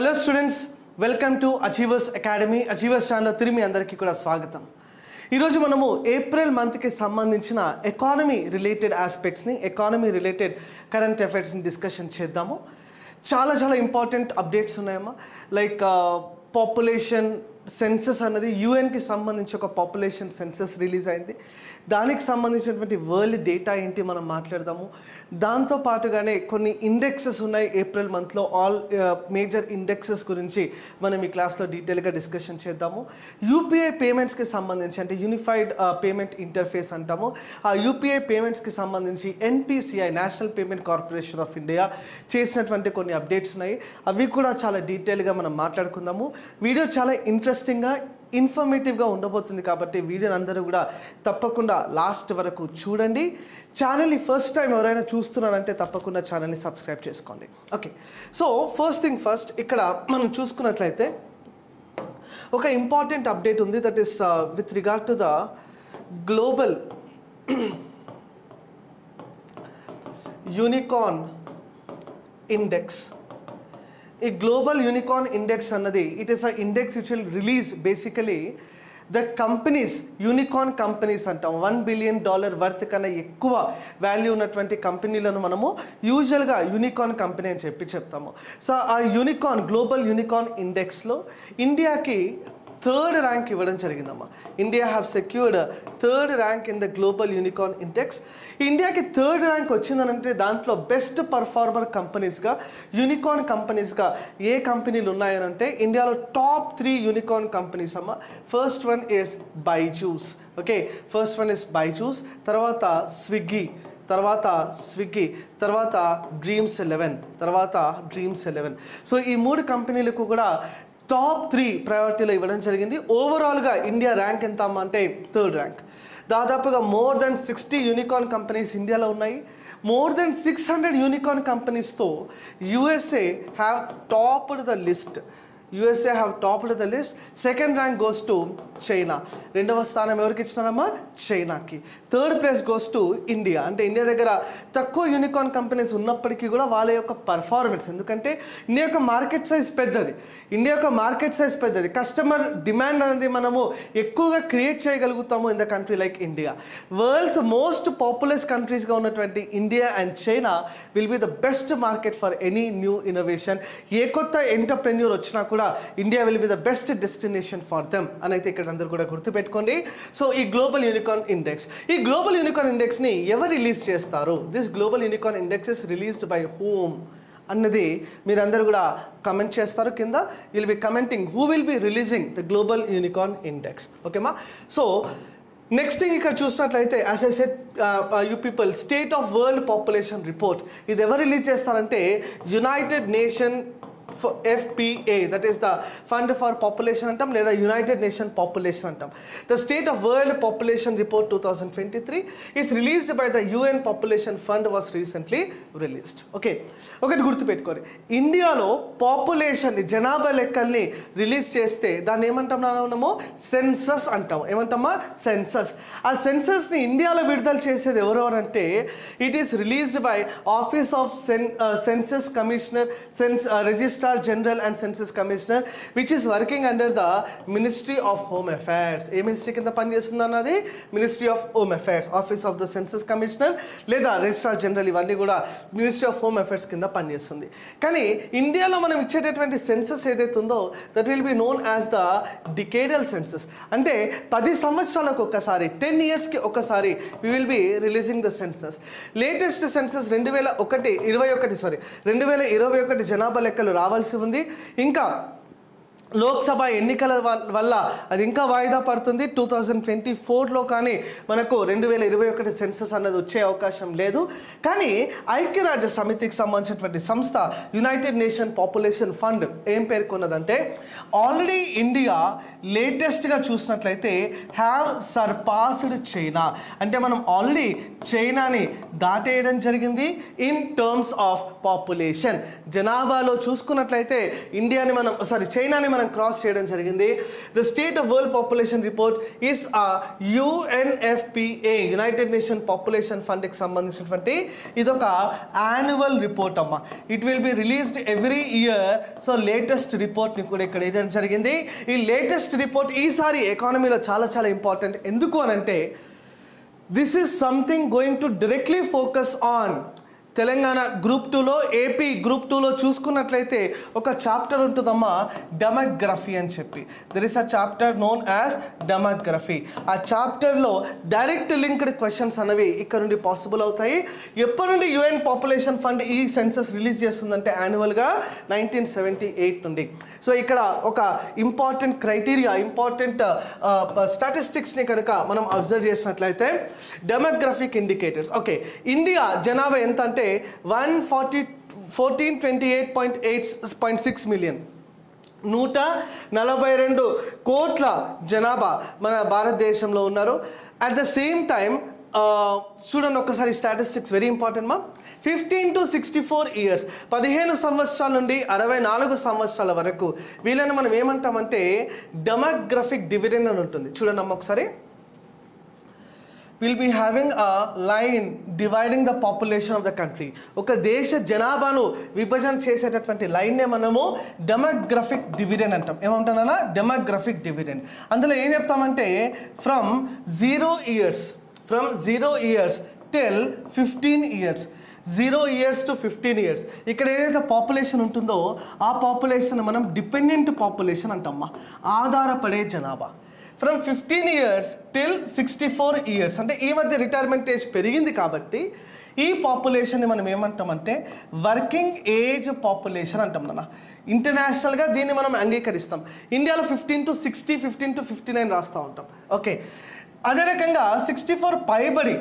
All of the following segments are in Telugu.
Hello students welcome to achievers academy achievers channel తిరిగి అందరికీ కూడా స్వాగతం. ఈరోజు మనము ఏప్రిల్ మంత్కి సంబంధించిన ఎకానమీ రిలేటెడ్ ఆస్పెక్ట్స్ని ఎకానమీ రిలేటెడ్ కరెంట్ అఫైర్స్ని డిస్కషన్ చేద్దాము. చాలా చాలా ఇంపార్టెంట్ అప్డేట్స్ ఉన్నాయమ్మా. లైక్ పాపులేషన్ uh, సెన్సెస్ అన్నది యుఎన్కి సంబంధించి ఒక పాపులేషన్ సెన్సెస్ రిలీజ్ అయింది. దానికి సంబంధించినటువంటి వరల్డ్ డేటా ఏంటి మనం మాట్లాడదాము. దాంతో పాటుగానే కొన్ని ఇండెక్సెస్ ఉన్నాయి ఏప్రిల్ మంత్లో. ఆల్ మేజర్ ఇండెక్సెస్ గురించి మనం ఈ క్లాస్లో డీటెయిల్గా డిస్కషన్ చేద్దాము. యూపీఐ పేమెంట్స్కి సంబంధించి అంటే యూనిఫైడ్ పేమెంట్ ఇంటర్ఫేస్ అంటాము. ఆ యూపీఐ పేమెంట్స్కి సంబంధించి NPCI national payment corporation of India చేసినటువంటి కొన్ని అప్డేట్స్ ఉన్నాయి. అవి కూడా చాలా డీటెయిల్గా మనం మాట్లాడుకుందాము. వీడియో చాలా ఇంట్రెస్ట్ ఇంట్రెస్టింగ్గా ఇన్ఫర్మేటివ్గా ఉండబోతుంది కాబట్టి వీడియోని అందరూ కూడా తప్పకుండా లాస్ట్ వరకు చూడండి. ఛానల్ని ఫస్ట్ టైం ఎవరైనా చూస్తున్నారంటే తప్పకుండా ఛానల్ని సబ్స్క్రైబ్ చేసుకోండి. Okay so first thing first ఇక్కడ మనం చూసుకున్నట్లయితే ఒక ఇంపార్టెంట్ అప్డేట్ ఉంది. That is with regard to the global unicorn index ఈ గ్లోబల్ యూనికార్న్ ఇండెక్స్ అన్నది it is a index which will release basically the companies unicorn companies అంటాం. వన్ బిలియన్ డాలర్ వర్త్ కన్నా ఎక్కువ వాల్యూ ఉన్నటువంటి కంపెనీలను మనము యూజువల్గా యూనికార్న్ కంపెనీ అని చెప్పి చెప్తాము. సో ఆ యూనికార్న్ గ్లోబల్ యూనికార్న్ ఇండెక్స్లో ఇండియాకి థర్డ్ ర్యాంక్ ఇవ్వడం జరిగిందమ్మా. India have secured third rank in the global unicorn index ఇండియాకి థర్డ్ ర్యాంక్ వచ్చిందనంటే దాంట్లో బెస్ట్ పర్ఫార్మర్ కంపెనీస్గా యూనికార్న్ కంపెనీస్గా ఏ కంపెనీలు ఉన్నాయనంటే ఇండియాలో టాప్ త్రీ యూనికార్న్ కంపెనీస్ అమ్మ. First one is Byju's okay first one is Byju's తర్వాత స్విగ్గీ తర్వాత స్విగ్గీ తర్వాత డ్రీమ్స్ ఎలెవెన్ తర్వాత డ్రీమ్స్ ఎలెవెన్ సో ఈ మూడు కంపెనీలకు కూడా టాప్ త్రీ ప్రయారిటీలో ఇవ్వడం జరిగింది. ఓవరాల్గా ఇండియా ర్యాంక్ ఎంత అంటే థర్డ్ ర్యాంక్. దాదాపుగా more than sixty unicorn companies ఇండియాలో ఉన్నాయి. More than six hundred unicorn కంపెనీస్తో USA have topped the list. USA have topped the list second rank goes to China రెండవ స్థానం ఎవరికి ఇచ్చినారమ్మా? చైనాకి third place goes to India అంటే ఇండియా దగ్గర తక్కువ యూనికార్న్ కంపెనీస్ ఉన్నప్పటికీ కూడా వాళ్ళ యొక్క పర్ఫార్మెన్స్ ఎందుకంటే ఇండియా యొక్క మార్కెట్ సైజ్ పెద్దది. ఇండియా యొక్క మార్కెట్ సైజ్ పెద్దది. కస్టమర్ డిమాండ్ అనేది మనము ఎక్కువగా క్రియేట్ చేయగలుగుతాము in the country like India world's most populous కంట్రీస్గా ఉన్నటువంటి India and China will be the best market for any new innovation ఏ కొత్త ఎంటర్ప్రెన్యూర్ వచ్చినా కూడా India will be the best destination for them అని అయితే ఇక్కడ అందరూ కూడా గుర్తుపెట్టుకోండి. సో ఈ గ్లోబల్ యూనికాన్ ఇండెక్స్ ఈ గ్లోబల్ యూనికాన్ ఇండెక్స్ని ఎవరు రిలీజ్ చేస్తారు? This global unicorn index is released by whom అన్నది మీరందరూ కూడా కమెంట్ చేస్తారు కింద. Will be commenting who will be releasing the global unicorn index ఓకేమా so next thing ఇక్కడ చూసినట్లయితే as I said you people state of world population report ఇది ఎవరు రిలీజ్ చేస్తారంటే united nation FPA that is the fund for population అంటాం లేదా యునైటెడ్ నేషన్ పాపులేషన్ అంటాం the state of world population report two thousand twenty three is released by the UN population fund was recently released okay ఒకటి గుర్తుపెట్టుకోండి. ఇండియాలో పాపులేషన్ జనాభా లెక్కల్ని రిలీజ్ చేస్తే దాన్ని ఏమంటాం మనము? సెన్సస్ అంటాం. ఏమంటామా? సెన్సస్ ఆ సెన్సస్ని ఇండియాలో విడుదల చేసేది ఎవరు అని అంటే it is released by office of సెన్ census commissioner census registrar general and census commissioner which is working under the ministry of home affairs ఏ మినిస్ట్రీ కింద పనిచేస్తుంది అన్నది? Ministry of home affairs office of the census commissioner లేదా రిజిస్ట్రార్ జనరల్ ఇవన్నీ కూడా మినిస్ట్రీ ఆఫ్ హోమ్ అఫైర్స్ కింద పనిచేస్తుంది కానీ ఇండియాలో మనం ఇచ్చేటటువంటి సెన్సస్ ఏదైతే ఉందో that will be known as the decadal census అంటే పది సంవత్సరాలకు ఒకసారి టెన్ ఇయర్స్కి ఒకసారి we will be releasing the census latest census రెండు వేల ఒకటి ఇరవై ఒకటి సారీ రెండు వేల ఇరవై ఒకటి జనాభా లెక్కలు రావాలి రావాల్సి ఉంది. ఇంకా లోక్సభ ఎన్నికల వ- వల్ల అది ఇంకా వాయిదా పడుతుంది. టూ థౌజండ్ ట్వంటీ ఫోర్లో కానీ మనకు రెండు వేల ఇరవై ఒకటి సెన్సస్ అన్నది వచ్చే అవకాశం లేదు. కానీ ఐక్యరాజ్య సమితికి సంబంధించినటువంటి సంస్థ యునైటెడ్ నేషన్ పాపులేషన్ ఫండ్ ఏం పేర్కొన్నదంటే ఆల్రెడీ ఇండియా లేటెస్ట్గా చూసినట్లయితే హ్యావ్ సర్పాస్డ్ చైనా. అంటే మనం ఆల్రెడీ చైనాని దాటేయడం జరిగింది ఇన్ టర్మ్స్ ఆఫ్ పాపులేషన్. జనాభాలో చూసుకున్నట్లయితే ఇండియాని మనం సారీ చైనాని మనం మనం క్రాస్ చేయడం జరిగింది. The state of world population report is ఆ యుఎన్ఎఫ్పిఏ యునైటెడ్ నేషన్ పాపులేషన్ ఫండ్కి సంబంధించినటువంటి ఇదొక యాన్యువల్ రిపోర్ట్ అమ్మ. It will be released every year so latest రిపోర్ట్ని కూడా ఇక్కడ వేయడం జరిగింది. ఈ లేటెస్ట్ రిపోర్ట్ ఈసారి ఎకానమీలో చాలా చాలా ఇంపార్టెంట్ ఎందుకు అనంటే this is something going to directly focus on Telangana group టూలో ఏపీ గ్రూప్ టూలో చూసుకున్నట్లయితే ఒక చాప్టర్ ఉంటుందమ్మా డెమోగ్రఫీ అని చెప్పి. There is a chapter known as demography. ఆ చాప్టర్లో డైరెక్ట్ లింక్డ్ క్వశ్చన్స్ అనేవి ఇక్కడ నుండి పాసిబుల్ అవుతాయి. ఎప్పటి నుండి యుఎన్ పాపులేషన్ ఫండ్ ఈ సెన్సస్ రిలీజ్ చేస్తుందంటే యాన్యువల్గా నైన్టీన్ సెవెంటీ ఎయిట్ నుండి. సో ఇక్కడ ఒక ఇంపార్టెంట్ క్రైటీరియా ఇంపార్టెంట్ స్టాటిస్టిక్స్ని కనుక మనం అబ్జర్వ్ చేసినట్లయితే డెమోగ్రఫిక్ ఇండికేటర్స్. ఓకే ఇండియా జనాభా ఎంత అంటే one forty fourteen twenty eight point eight point six million. నూట నలభై రెండు కోట్ల జనాభా మన భారతదేశంలో ఉన్నారు. అట్ ద సేమ్ టైం చూడండి ఒకసారి స్టాటిస్టిక్స్ వెరీ ఇంపార్టెంట్ మా. Fifteen to sixty four years పదిహేను సంవత్సరాల నుండి అరవై నాలుగు సంవత్సరాల వరకు వీళ్ళని మనం ఏమంటామంటే డెమోగ్రఫిక్ డివిడెండ్ అని ఉంటుంది. చూడండి అమ్మ ఒకసారి. Will be having a line dividing the population of the country ఒక దేశ జనాభాను విభజన చేసేటటువంటి లైన్నే మనము డెమోగ్రఫిక్ డివిడెండ్ అంటాం. ఏమంటానన్నా? డెమోగ్రఫిక్ డివిడెండ్ అందులో ఏం చెప్తామంటే from zero years from zero years till fifteen years zero years to fifteen years ఇక్కడ ఏదైతే పాపులేషన్ ఉంటుందో ఆ పాపులేషన్ మనం డిపెండెంట్ పాపులేషన్ అంటామా ఆధారపడే జనాభా. From fifteen years till sixty four years అంటే ఈ మధ్య రిటైర్మెంట్ ఏజ్ పెరిగింది కాబట్టి ఈ పాపులేషన్ని మనం ఏమంటామంటే వర్కింగ్ ఏజ్ పాపులేషన్ అంటాం నాన్న. ఇంటర్నేషనల్గా దీన్ని మనం అంగీకరిస్తాం. ఇండియాలో fifteen to sixty fifteen to fifty nine రాస్తూ ఉంటాం. ఓకే అదే రకంగా సిక్స్టీ ఫోర్ పైబడి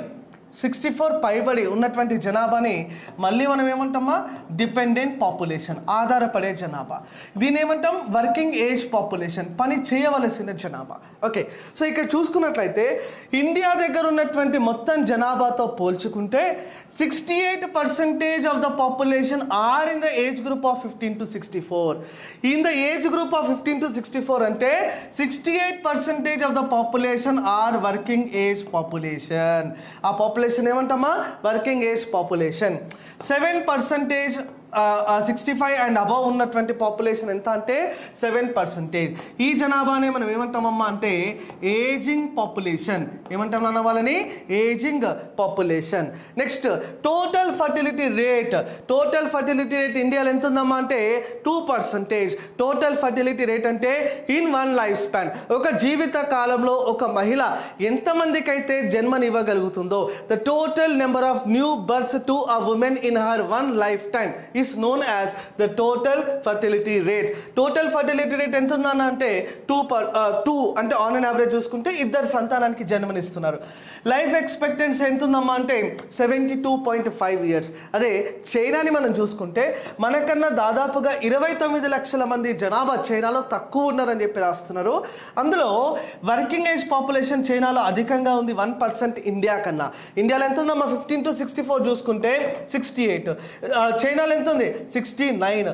సిక్స్టీ ఫోర్ పైబడి ఉన్నటువంటి జనాభాని మళ్ళీ మనం ఏమంటామా? డిపెండెంట్ పాపులేషన్ ఆధారపడే జనాభా. దీని ఏమంటాం? వర్కింగ్ ఏజ్ పాపులేషన్ పని చేయవలసిన జనాభా. ఓకే సో ఇక్కడ చూసుకున్నట్లయితే ఇండియా దగ్గర ఉన్నటువంటి మొత్తం జనాభాతో పోల్చుకుంటే sixty eight percentage of the population are in the age group of fifteen to sixty four in the age group of fifteen to sixty four అంటే sixty eight percentage of the population are working age population ఆ population population ఏమంటామా working age population seven percentage sixty five and above ఉన్నటువంటి పాపులేషన్ ఎంత అంటే సెవెన్ పర్సెంటేజ్ ఈ జనాభానే మనం ఏమంటామమ్మా అంటే ఏజింగ్ పాపులేషన్ ఏమంటాం నాన్న వాళ్ళని? Aging population next total fertility rate total fertility rate ఇండియాలో ఎంత ఉందమ్మా అంటే two percentage total fertility rate అంటే ఇన్ వన్ లైఫ్ స్పాన్ ఒక జీవిత కాలంలో ఒక మహిళ ఎంతమందికైతే జన్మనివ్వగలుగుతుందో the total number of new births to a women in her one life time is known as the total fertility rate total fertility rate ఎంత ఉందన్న అంటే టూ పర్ టూ అంటే ఆన్ అండ్ యావరేజ్ చూసుకుంటే ఇద్దరు సంతానానికి జన్మనిస్తున్నారు. లైఫ్ ఎక్స్పెక్టెన్సీ ఎంత ఉందమ్మా అంటే seventy two point five years అదే చైనాని మనం చూసుకుంటే మనకన్నా దాదాపుగా ఇరవై తొమ్మిది లక్షల మంది జనాభా చైనాలో తక్కువ ఉన్నారని చెప్పి రాస్తున్నారు. అందులో వర్కింగ్ ఏజ్ పాపులేషన్ చైనాలో అధికంగా ఉంది వన్ పర్సెంట్ ఇండియా కన్నా. ఇండియాలో ఎంత ఉందమ్మా ఫిఫ్టీన్ టు సిక్స్టీ ఫోర్ చూసుకుంటే సిక్స్టీ ఎయిట్ uh, చైనాలో ఎంత ఉంది sixty nine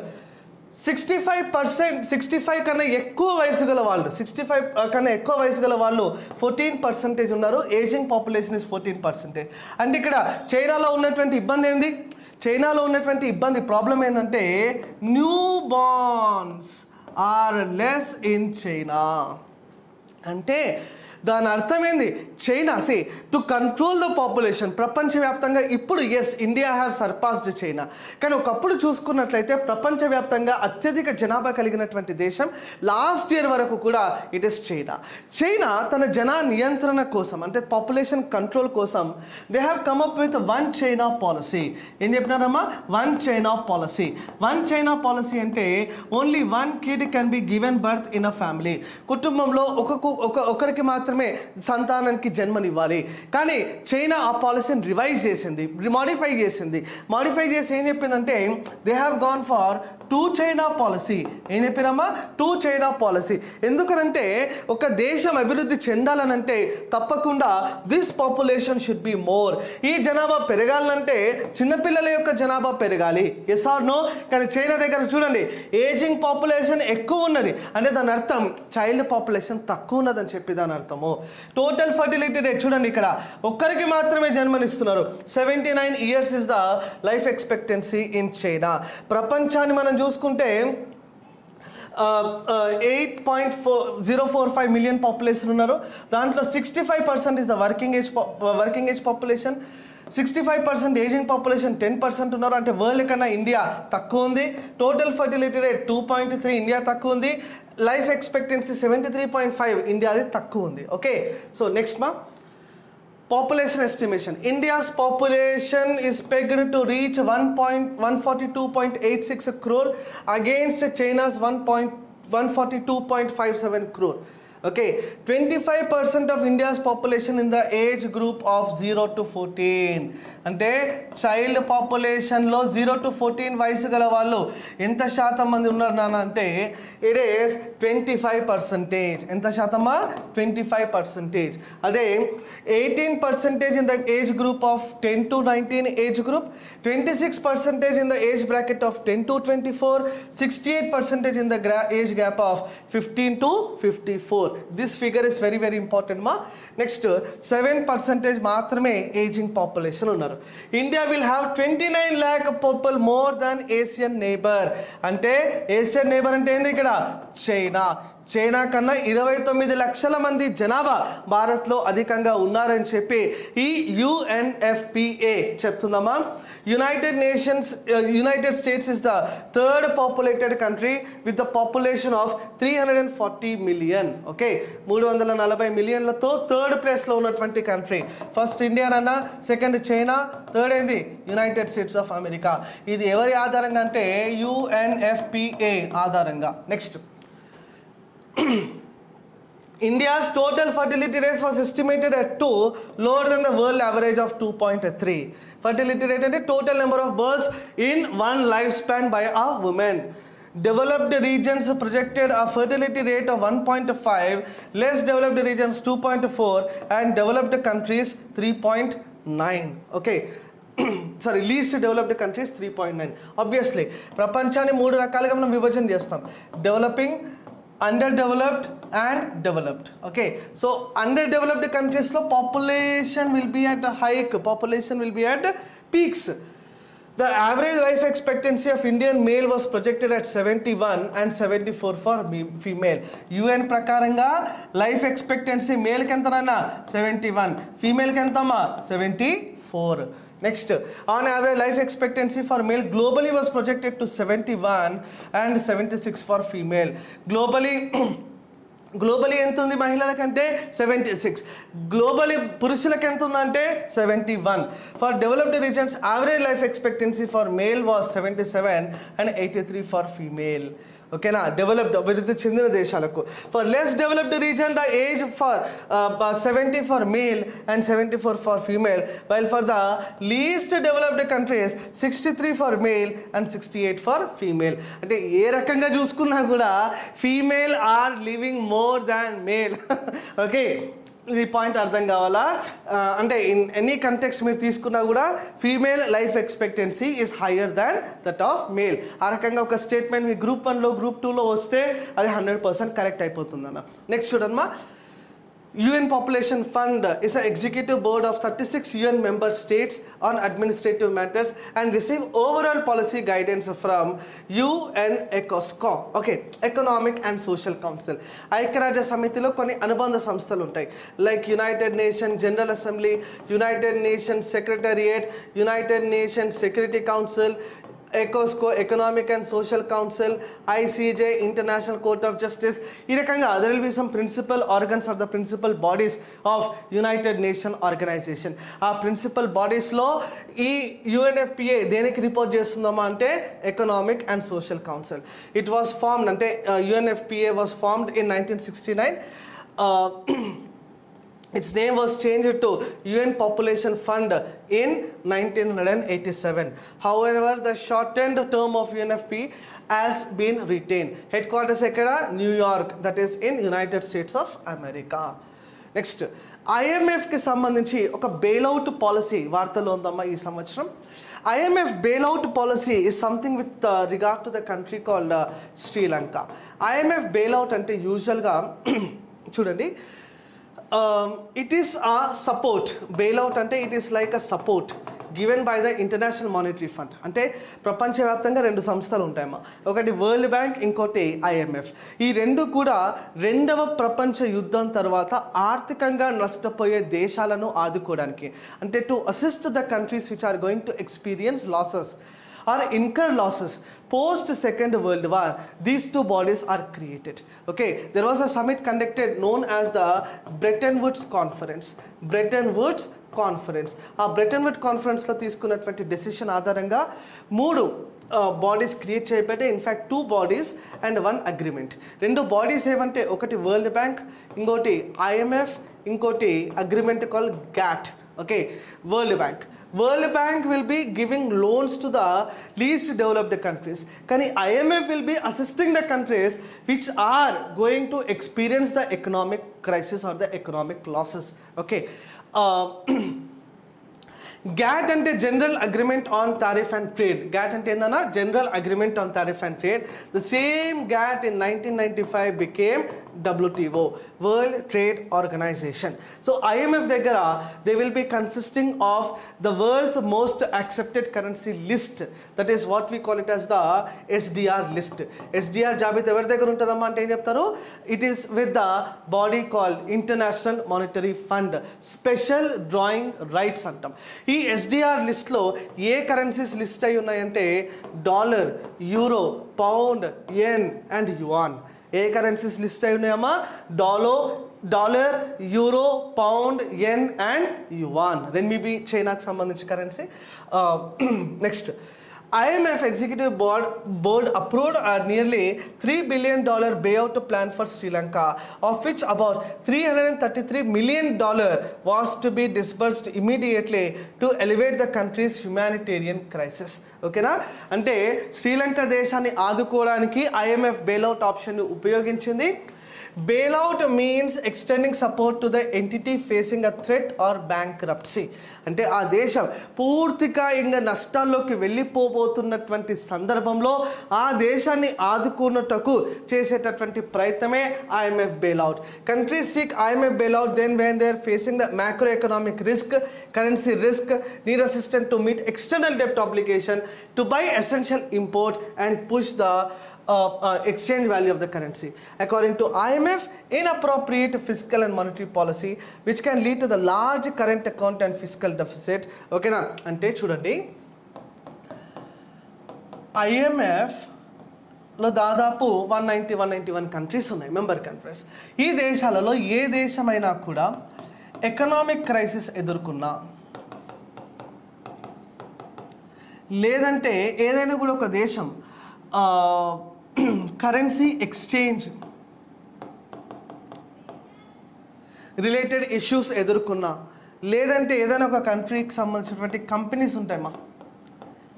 sixty five percent sixty five కన్నా ఎక్కువ వయసు గల వాళ్ళు సిక్స్టీ ఫైవ్ కన్నా ఎక్కువ వయసు గల వాళ్ళు ఫోర్టీన్ పర్సెంటేజ్ ఉన్నారు. Aging population is fourteen percentage అంటే ఇక్కడ చైనాలో ఉన్నటువంటి ఇబ్బంది ఏంది? చైనాలో ఉన్నటువంటి ఇబ్బంది ప్రాబ్లం ఏంటంటే new borns are less in China అంటే దాని అర్థం ఏంది China see to control the population ప్రపంచవ్యాప్తంగా ఇప్పుడు as India have surpassed China కానీ ఒకప్పుడు చూసుకున్నట్లయితే ప్రపంచవ్యాప్తంగా అత్యధిక జనాభా కలిగినటువంటి దేశం లాస్ట్ ఇయర్ వరకు కూడా ఇట్ ఇస్ చైనా చైనా తన జనా నియంత్రణ కోసం అంటే పాపులేషన్ కంట్రోల్ కోసం they have come up with one China policy ఏం చెప్పినారమ్మా? One China policy one China policy అంటే only one kid can be given birth in a family కుటుంబంలో ఒక ఒక ఒకరికి మాత్రమే మాత్రమే సంతానానికి జన్మనివ్వాలి. కానీ చైనా ఆ పాలసీని రివైజ్ చేసింది మాడిఫై చేసింది. మాడిఫై చేసి ఏం చెప్పిందంటే they have gone for two China policy ఏం చెప్పినామా టూ చైనా పాలసీ ఎందుకనంటే ఒక దేశం అభివృద్ధి చెందాలనంటే తప్పకుండా this population should be more ఈ జనాభా పెరగాలంటే చిన్నపిల్లల యొక్క జనాభా పెరగాలి. ఎస్ ఆర్ నో కానీ చైనా దగ్గర చూడండి ఏజింగ్ పాపులేషన్ ఎక్కువ ఉన్నది. అంటే దాని అర్థం చైల్డ్ పాపులేషన్ తక్కువ ఉన్నదని చెప్పి దాని అర్థం. అర్థము టోటల్ ఫర్టిలిటీ రేట్ చూడండి ఇక్కడ. ఒక్కరికి మాత్రమే జన్మనిస్తున్నారు. Seventy nine years is the life expectancy in China ప్రపంచాన్ని మనం చూసుకుంటే eight point four zero four five million population ఉన్నారు. దాంట్లో sixty five percent is the working age working age population sixty five percent aging population ten percent ఉన్నారు. అంటే వరల్డ్ కన్నా ఇండియా తక్కువ ఉంది. Total fertility rate two point three India తక్కువ ఉంది. Life expectancy seventy three point five ఇండియాది తక్కువ ఉంది. ఓకే? సో నెక్స్ట్ మా. Population estimation India's population is pegged to reach one point one forty two point eight six crore against China's one point one forty two point five seven crore okay 25% of india's population in the age group of 0 to 14 అంటే చైల్డ్ పాపులేషన్లో జీరో టు ఫోర్టీన్ వయసు గల వాళ్ళు ఎంత శాతం మంది ఉన్నారు నాన్న అంటే it is twenty five percentage ఎంత శాతమా? ట్వంటీ ఫైవ్ పర్సంటేజ్ అదే eighteen percentage in the age group of ten to nineteen age group twenty six percentage in the age bracket of ten to twenty four sixty eight percentage in the gram age gap of fifteen to fifty four this figure is very very important మా నెక్స్ట్ సెవెన్ పర్సెంటేజ్ మాత్రమే ఏజింగ్ పాపులేషన్ ఉన్నారు. India will have twenty nine lakh people more than Asian neighbour అంటే ఏషియన్ నేబర్ అంటే ఏంది ఇక్కడ? చైనా చైనా కన్నా ఇరవై తొమ్మిది లక్షల మంది జనాభా భారత్లో అధికంగా ఉన్నారని చెప్పి ఈ UNFPA చెప్తుందమ్మా. United Nations United States is the third populated country with the population of three hundred and forty million okay మూడు వందల నలభై మిలియన్లతో థర్డ్ ప్లేస్లో ఉన్నటువంటి కంట్రీ ఫస్ట్ ఇండియా అన్న సెకండ్ చైనా థర్డ్ ఏంది? యునైటెడ్ స్టేట్స్ ఆఫ్ అమెరికా ఇది ఎవరి ఆధారంగా అంటే యుఎన్ఎఫ్పిఏ ఆధారంగా. Next India's total fertility rate was estimated at 2, lower than the world average of 2.3. Fertility rate and the total number of births in one lifespan by a woman. Developed regions projected a fertility rate of 1.5, less developed regions 2.4, and developed countries 3.9. Okay. Sorry least developed countries three point nine obviously ప్రపంచాన్ని మూడు రకాలుగా మనం విభజన చేస్తాం developing under developed and developed okay so under developed కంట్రీస్లో population will be at hike population will be at peaks the average life expectancy of Indian male was projected at seventy one and seventy four for female UN ప్రకారంగా లైఫ్ ఎక్స్పెక్టెన్సీ మేల్కి ఎంతనన్నా? సెవెంటీ వన్ ఫీమేల్కి ఎంతమ్మా? Seventy four next on average life expectancy for male globally was projected to seventy one and seventy six for female globally globally ఎంత ఉంది మహిళల కంటే సెవెంటీ సిక్స్ గ్లోబలీ పురుషులకు ఎంత ఉందంటే seventy one for developed regions average life expectancy for male was seventy seven and eighty three for female ఓకేనా? డెవలప్డ్ అభివృద్ధి చెందిన దేశాలకు. For less developed region the age for seventy for male and seventy four for female while for the least developed countries sixty three for male and sixty eight for female అంటే ఏ రకంగా చూసుకున్నా కూడా female are living more than male okay ఇది పాయింట్ అర్థం కావాలా? అంటే ఇన్ ఎనీ కంటెక్స్ మీరు తీసుకున్నా కూడా female life expectancy is higher than that of male ఆ రకంగా ఒక స్టేట్మెంట్ మీ గ్రూప్ వన్లో గ్రూప్ టూలో వస్తే అది హండ్రెడ్ పర్సెంట్ కరెక్ట్ అయిపోతుంది అన్న నెక్స్ట్ చూడమ్మా. UN Population Fund is an executive board of 36 UN member states on administrative matters and receive overall policy guidance from UN ECOSCO, okay, Economic and Social Council. ఐక్యరాజ్య సమితిలో కొన్ని అనుబంధ సంస్థలు ఉంటాయి like united nation general assembly united nation secretariat united nation security council ఎకోస్కో economic and social council ICJ international court of justice ఈ రకంగా there will be some principal organs are the principal bodies of united nation organization ఆ ప్రిన్సిపల్ బాడీస్లో ఈ యుఎన్ఎఫ్పిఏ దేనికి రిపోర్ట్ చేస్తుందమ్మా అంటే economic and social council it was formed అంటే UNFPA was formed in nineteen sixty nine its name was change to UN population fund in nineteen hundred and eighty seven however the short and term of UNFP has been retain headquarters ఎక్కడ New York that is in United States of America next ఐఎంఎఫ్కి సంబంధించి ఒక బెయిలౌట్ పాలసీ వార్తలో ఉందమ్మా ఈ సంవత్సరం. IMF bail out policy is something with regard to the country called Sri Lanka IMF bailout అంటే యూజువల్గా చూడండి. It is a support bailout అంటే it is like a support given by the international monetary fund అంటే ప్రపంచవ్యాప్తంగా రెండు సంస్థలు ఉంటాయమ్మా. ఒకటి వరల్డ్ బ్యాంక్ ఇంకోటి ఐఎంఎఫ్ ఈ రెండు కూడా రెండవ ప్రపంచ యుద్ధం తర్వాత ఆర్థికంగా నష్టపోయే దేశాలను ఆదుకోవడానికి. అంటే to assist the countries which are going to experience losses or incur losses post second world war these two bodies are created okay there was a summit conducted known as the bretton woods conference bretton woods conference ఆ బ్రెటన్ వుడ్ కాన్ఫరెన్స్లో తీసుకున్నటువంటి డెసిషన్ ఆధారంగా మూడు బాడీస్ క్రియేట్ చేయబట్టే in fact two bodies and one agreement రెండు బాడీస్ ఏమంటే ఒకటి వరల్డ్ బ్యాంక్ ఇంకోటి ఐఎంఎఫ్ ఇంకోటి agreement call GATT okay world bank world bank will be giving loans to the least developed countries కానీ IMF will be assisting the countries which are going to experience the economic crisis or the economic losses okay GATT అంటే general agreement on tariff and trade GATT అంటే ఏందన్నా general agreement on tariff and trade the same GATT in nineteen ninety five became WTO world trade organization so IMF దగ్గర they will be consisting of the world's most accepted currency list that is what we call it as the SDR list SDR జాబితా ఎవరి దగ్గర ఉంటుందమ్మా అంటే ఏం చెప్తారు? It is with the body call international monetary fund special drawing rights అంటాం. ఈ ఎస్డిఆర్ లిస్ట్లో ఏ కరెన్సీస్ లిస్ట్ అయి ఉన్నాయంటే dollar euro pound yen and yuan A currencies list అయి ఉన్నాయమ్మా? డాలో dollar euro pound yen and yuan renminbi చైనాకి సంబంధించిన currency next IMF executive board board approved a nearly 3 billion dollar payout plan for Sri Lanka of which about 333 million dollar was to be disbursed immediately to elevate the country's humanitarian crisis ఓకేనా అంటే శ్రీలంక దేశాన్ని ఆదుకోవడానికి IMF bailout option ఉపయోగించింది bailout means extending support to the entity facing a threat or bank అంటే ఆ దేశం పూర్తిగా ఇంకా నష్టాల్లోకి వెళ్ళిపోబోతున్నటువంటి సందర్భంలో ఆ దేశాన్ని ఆదుకున్నటకు చేసేటటువంటి ప్రయత్నమే IMF bailout countries seek IMF bailout then when they are facing the macro economic risk currency risk need assistant to meet external డెప్ట్ application to buy essential import and push the uh, uh, exchange value of the currency. According to IMF, inappropriate fiscal and monetary policy, which can lead to the large current account and fiscal deficit. Okay, na అంటే చూడండి ఐఎంఎఫ్లో దాదాపు one ninety one ninety one countries ఉన్నాయి మెంబర్ కంట్రీస్ ఈ దేశాలలో ఏ దేశమైనా కూడా ఎకనామిక్ క్రైసిస్ ఎదుర్కొన్నా లేదంటే ఏదైనా కూడా ఒక దేశం కరెన్సీ ఎక్స్చేంజ్ రిలేటెడ్ ఇష్యూస్ ఎదుర్కొన్నా. లేదంటే ఏదైనా ఒక కంట్రీకి సంబంధించినటువంటి కంపెనీస్ ఉంటాయమ్మా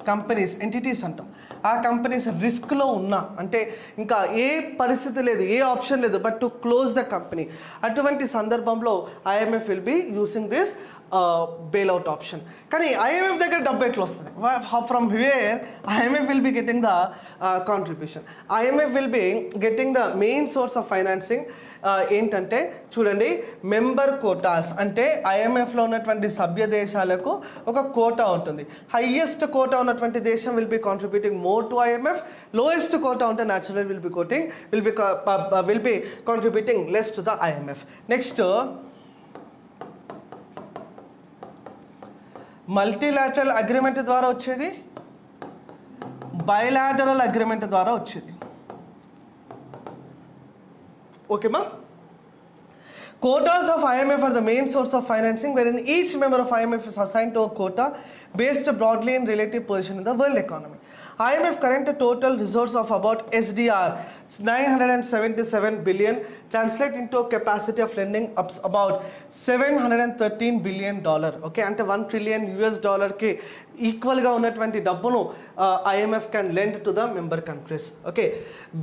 కంపెనీస్ ఎంటిటీస్ అంటాం. ఆ కంపెనీస్ రిస్క్లో ఉన్నా అంటే ఇంకా ఏ పరిస్థితి లేదు ఏ ఆప్షన్ లేదు but to close the company అటువంటి సందర్భంలో IMF will be using this bail out option కానీ ఐఎంఎఫ్ దగ్గర డబ్బు ఎట్లా వస్తుంది? From where IMF will be getting the contribution IMF will be getting the main source of financing ఏంటంటే చూడండి మెంబర్ కోటాస్ అంటే ఐఎంఎఫ్లో ఉన్నటువంటి సభ్య దేశాలకు ఒక కోటా ఉంటుంది. హయ్యెస్ట్ కోటా ఉన్నటువంటి దేశం will be contributing more to IMF lowest quota ఉంటే natural will be quoting will be will be contributing less to the IMF next multilateral agreement ద్వారా వచ్చేది బయలాటరల్ అగ్రిమెంట్ ద్వారా వచ్చేది ఓకేమా Quotas of IMF are the main source of financing, wherein each member of IMF is assigned to a quota based broadly in relative position in the world economy. IMF current total resource of about SDR 977 billion translate into a capacity of lending up about 713 billion dollar. Okay, అంటే వన్ ట్రిలియన్ యుఎస్ డాలర్కి ఈక్వల్గా ఉన్నటువంటి డబ్బును IMF can lend to the member countries okay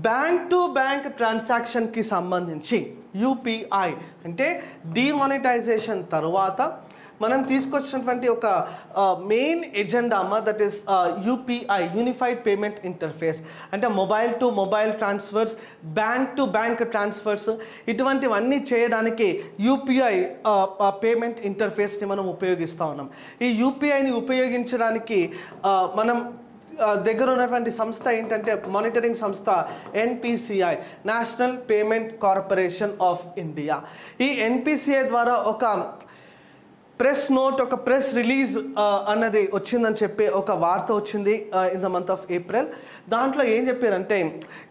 bank to bank ట్రాన్సాక్షన్కి సంబంధించి యూపీఐ అంటే డిమానిటైజేషన్ తర్వాత మనం తీసుకొచ్చినటువంటి ఒక మెయిన్ ఎజెండా అమ్మ that is UPI unified payment interface అంటే mobile to mobile transfers bank to bank transfers ఇటువంటివన్నీ చేయడానికి యూపీఐ పేమెంట్ ఇంటర్ఫేస్ని మనం ఉపయోగిస్తూ ఉన్నాం. ఈ యూపీఐని ఉపయోగించడానికి మనం దగ్గర ఉన్నటువంటి సంస్థ ఏంటంటే మానిటరింగ్ సంస్థ NPCI national payment corporation of India ఈ ఎన్పిసిఐ ద్వారా ఒక ప్రెస్ నోట్ ఒక ప్రెస్ రిలీజ్ uh, అన్నది వచ్చిందని చెప్పి ఒక వార్త వచ్చింది in the month of April దాంట్లో ఏం చెప్పారంటే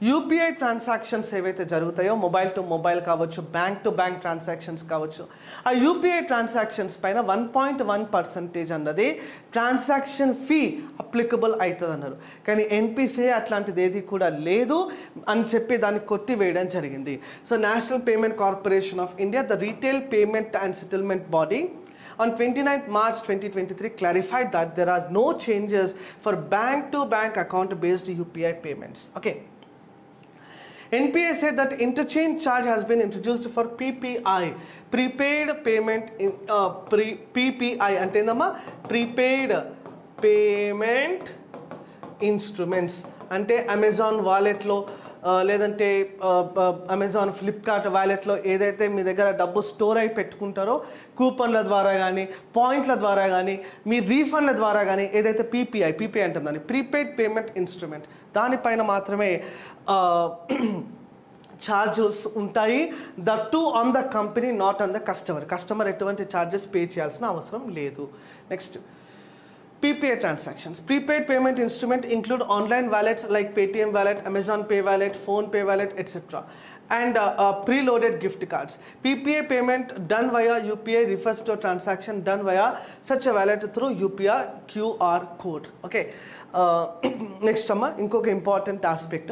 యూపీఐ ట్రాన్సాక్షన్స్ ఏవైతే జరుగుతాయో మొబైల్ టు మొబైల్ కావచ్చు బ్యాంక్ టు బ్యాంక్ ట్రాన్సాక్షన్స్ కావచ్చు ఆ యూపీఐ ట్రాన్సాక్షన్స్ పైన వన్ పాయింట్ వన్ పర్సెంటేజ్ అన్నది ట్రాన్సాక్షన్ ఫీ అప్లికబుల్ అవుతుంది అన్నారు కానీ ఎన్పిసిఐ అట్లాంటిది ఏది కూడా లేదు అని చెప్పి దాన్ని కొట్టివేయడం జరిగింది. So national payment corporation of India the retail payment and settlement body on 29th March 2023 clarified that there are no changes for bank to bank account based UPI payments. Okay. NPA said that interchange charge has been introduced for PPI, prepaid payment in uh, pre, PPI అంటే ఏందమ్మా ప్రీపెయిడ్ పేమెంట్ ఇన్స్ట్రుమెంట్స్ అంటే అమెజాన్ వాలెట్లో లేదంటే అమెజాన్ ఫ్లిప్కార్ట్ వ్యాలెట్లో ఏదైతే మీ దగ్గర డబ్బు స్టోర్ అయి పెట్టుకుంటారో కూపన్ల ద్వారా కానీ పాయింట్ల ద్వారా కానీ మీ రీఫండ్ల ద్వారా కానీ ఏదైతే పీపీఐ పీపీఐ అంటాం దాన్ని ప్రీపెయిడ్ పేమెంట్ ఇన్స్ట్రుమెంట్ దానిపైన మాత్రమే ఛార్జెస్ ఉంటాయి. That to on the company not on the customer customer ఎటువంటి ఛార్జెస్ పే చేయాల్సిన అవసరం లేదు. Next PPA transactions. Prepaid payment instrument include online wallets like Paytm wallet, Amazon Pay wallet, Phone Pay wallet, etc. And uh, uh, preloaded gift cards. PPA payment done via UPI refers to a transaction done via such a wallet through UPI QR code. Okay. Uh, next, Amma, important aspect.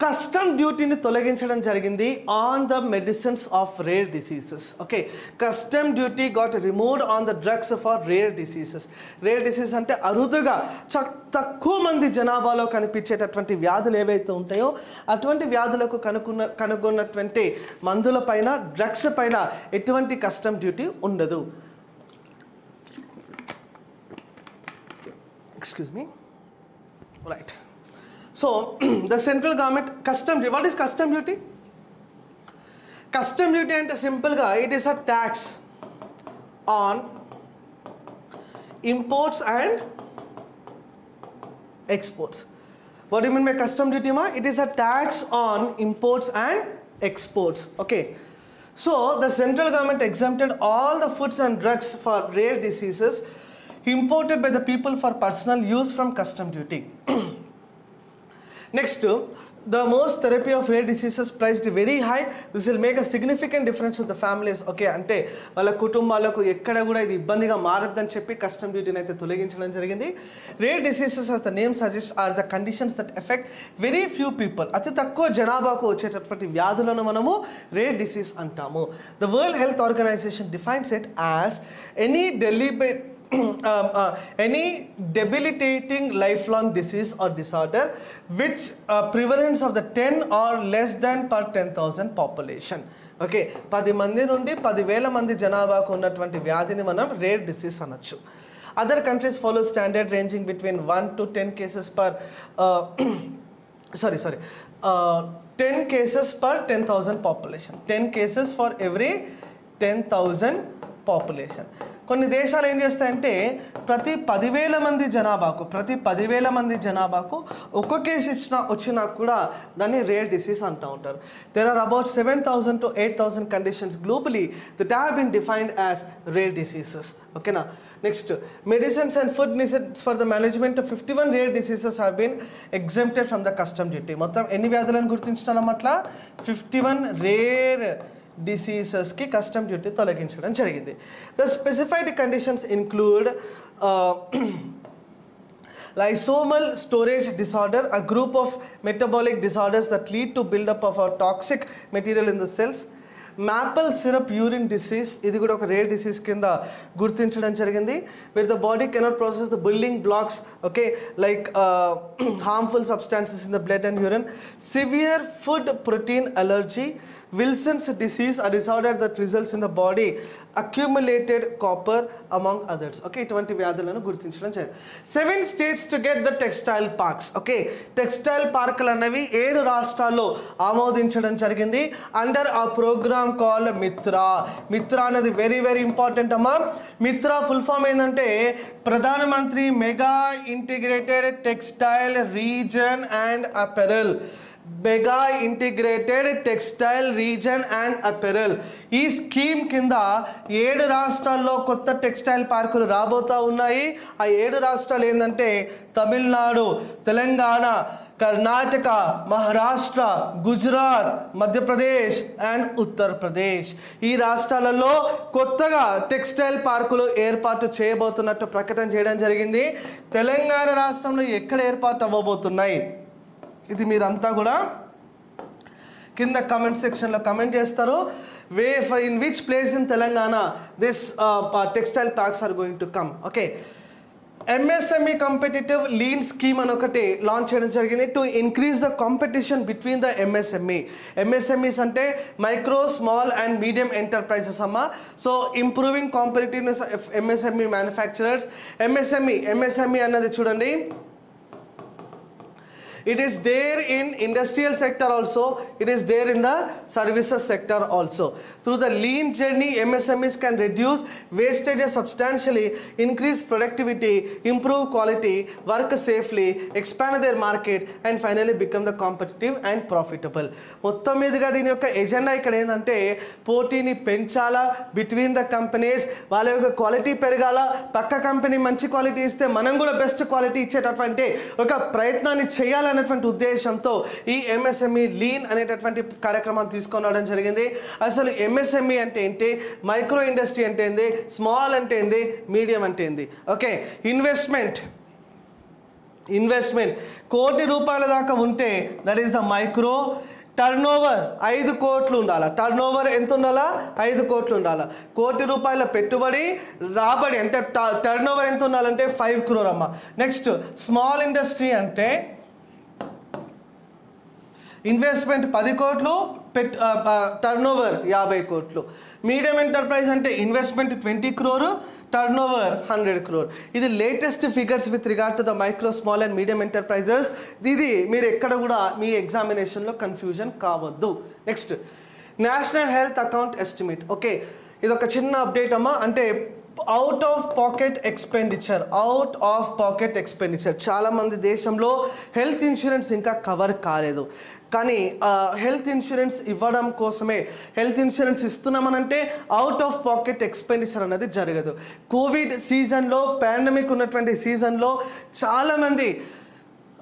Custom డ్యూటీని తొలగించడం జరిగింది on the medicines of rare diseases okay custom duty got removed on the drugs for rare diseases rare disease అంటే అరుదుగా చ తక్కువ మంది జనాభాలో కనిపించేటటువంటి వ్యాధులు ఏవైతే ఉంటాయో అటువంటి వ్యాధులకు కనుక్కున్న కనుగొన్నటువంటి మందుల పైన డ్రగ్స్ పైన ఎటువంటి కస్టమ్ డ్యూటీ ఉండదు. Excuse me right So the central government custom duty. What is custom duty? Custom duty and a simple guy. It is a tax on imports and exports. What do you mean by custom duty, ma? It is a tax on imports and exports. Okay. So the central government exempted all the foods and drugs for rare diseases imported by the people for personal use from custom duty. Next the most therapy of rare diseases priced very high this will make a significant difference of the families okay అంటే వాళ్ళ కుటుంబాలకు ఎక్కడ కూడా ఇది ఇబ్బందిగా మారద్దని చెప్పి కస్టమ్ డ్యూటీని అయితే తొలగించడం జరిగింది. Rare diseases as the name suggest are the conditions that affect very few people అతి తక్కువ జనాభాకు వచ్చేటటువంటి వ్యాధులను మనము రేర్ డిసీజ్ అంటాము. The World Health Organization defines it as any deliberate um, uh, any debilitating lifelong disease or disorder which uh, prevalence of the 10 or less than per 10,000 population. Okay పది మంది నుండి పదివేల మంది జనాభాకు ఉన్నటువంటి వ్యాధిని మనం రేర్ డిసీజ్ అనొచ్చు. Other countries follow standard ranging between one to ten cases per sorry sorry ten cases per ten thousand population ten cases for every ten thousand population కొన్ని దేశాలు ఏం చేస్తాయంటే ప్రతి పదివేల మంది జనాభాకు ప్రతి పదివేల మంది జనాభాకు ఒక్క కేసు ఇచ్చిన వచ్చినా కూడా దాన్ని రేర్ డిసీజ్ అంటూ ఉంటారు. There are about seven thousand to eight thousand conditions globally that have been defined as rare diseases ఓకేనా next medicines and food నిసెట్స్ for the management fifty one rare diseases have been exempted from the custom duty మొత్తం ఎన్ని వ్యాధులను గుర్తించడం అట్లా ఫిఫ్టీ వన్ రేర్ డిసీజెస్కి కస్టమ్ డ్యూటీ తొలగించడం జరిగింది. The specified conditions include lysomal storage disorder a group of metabolic disorders that lead to buildup of a toxic material in the cells. Maple syrup urine disease ఇది కూడా ఒక రేర్ డిసీజ్ కింద గుర్తించడం జరిగింది. With the body cannot process the building blocks okay like harmful substances in the blood and urine severe food protein allergy Wilson's disease a disorder that results in the body accumulated copper among others okay ఇటువంటి వ్యాధులను గుర్తించడం జరిగింది. Seven states to get the textile parks okay textile పార్కులు అనేవి ఏడు రాష్ట్రాల్లో ఆమోదించడం జరిగింది. అండర్ ఆ ప్రోగ్రామ్ కాల్ మిత్రా మిత్రా అనేది వెరీ వెరీ ఇంపార్టెంట్ అమ్మా. మిత్రా ఫుల్ ఫామ్ ఏంటంటే ప్రధానమంత్రి mega integrated textile region and apparel mega integrated textile region and apparel ఈ స్కీమ్ కింద ఏడు రాష్ట్రాల్లో కొత్త టెక్స్టైల్ పార్కులు రాబోతా ఉన్నాయి. ఆ ఏడు రాష్ట్రాలు ఏంటంటే తమిళనాడు తెలంగాణ కర్ణాటక మహారాష్ట్ర గుజరాత్ మధ్యప్రదేశ్ అండ్ ఉత్తరప్రదేశ్. ఈ రాష్ట్రాలలో కొత్తగా టెక్స్టైల్ పార్కులు ఏర్పాటు చేయబోతున్నట్టు ప్రకటన చేయడం జరిగింది. తెలంగాణ రాష్ట్రంలో ఎక్కడ ఏర్పాటు అవ్వబోతున్నాయి? ఇది మీరంతా కూడా కింద కమెంట్ సెక్షన్లో కమెంట్ చేస్తారు. Way for in which place in Telangana this textile parks are going to come okay MSME competitive lean scheme అని ఒకటి లాంచ్ చేయడం జరిగింది to increase the competition between the MSME MSMEs అంటే micro small and medium enterprises అమ్మ. So improving competitiveness MSME manufacturers MSME MSME అన్నది చూడండి. It is there in industrial sector also it is there in the services sector also through the lean journey MSMEs can reduce wastage substantially increase productivity improve quality work safely expand their market and finally become the competitive and profitable మొత్తం మీదుగా దీని యొక్క ఎజెండా ఇక్కడ ఏంటంటే పోటీని పెంచాలా బిట్వీన్ ద కంపెనీస్ వాళ్ళ యొక్క క్వాలిటీ పెరగాల పక్క కంపెనీ మంచి క్వాలిటీ ఇస్తే మనం కూడా బెస్ట్ క్వాలిటీ ఇచ్చేటటువంటి ఒక ప్రయత్నాన్ని చేయాలని అనేటువంటి ఉద్దేశంతో ఈ ఎంఎస్ఎంఈ లీన్ అనేటటువంటి కార్యక్రమాన్ని తీసుకొని రావడం జరిగింది. అసలు ఎంఎస్ఎంఈ అంటే ఏంటి? మైక్రో ఇండస్ట్రీ అంటే ఏంది? స్మాల్ అంటే ఏంది? మీడియం అంటే ఏంది? ఓకే ఇన్వెస్ట్మెంట్ ఇన్వెస్ట్మెంట్ కోటి రూపాయల దాకా ఉంటే that is the micro turnover ఐదు కోట్లు ఉండాలా? టర్న్ ఓవర్ ఎంత ఉండాలా? ఐదు కోట్లు ఉండాలా? కోటి రూపాయల పెట్టుబడి రాబడి అంటే టర్న్ ఓవర్ ఎంత ఉండాలంటే ఫైవ్ క్రోర్ అమ్మ. నెక్స్ట్ స్మాల్ ఇండస్ట్రీ అంటే ఇన్వెస్ట్మెంట్ పది కోట్లు పెట్ టర్న్ ఓవర్ యాభై కోట్లు. మీడియం ఎంటర్ప్రైజ్ అంటే investment twenty crore turnover hundred crore ఇది latest figures with regard to the micro small and medium enterprises ఇది మీరు ఎక్కడ కూడా మీ ఎగ్జామినేషన్లో కన్ఫ్యూజన్ కావద్దు. Next national health account estimate okay ఇది ఒక చిన్న అప్డేట్ అమ్మా. అంటే out of pocket expenditure out of pocket expenditure చాలామంది దేశంలో హెల్త్ ఇన్సూరెన్స్ ఇంకా కవర్ కాలేదు. కానీ హెల్త్ ఇన్సూరెన్స్ ఇవ్వడం కోసమే హెల్త్ ఇన్సూరెన్స్ ఇస్తున్నామనంటే అవుట్ ఆఫ్ పాకెట్ ఎక్స్పెండిచర్ అనేది జరగదు. కోవిడ్ సీజన్లో పాండమిక్ ఉన్నటువంటి సీజన్లో చాలామంది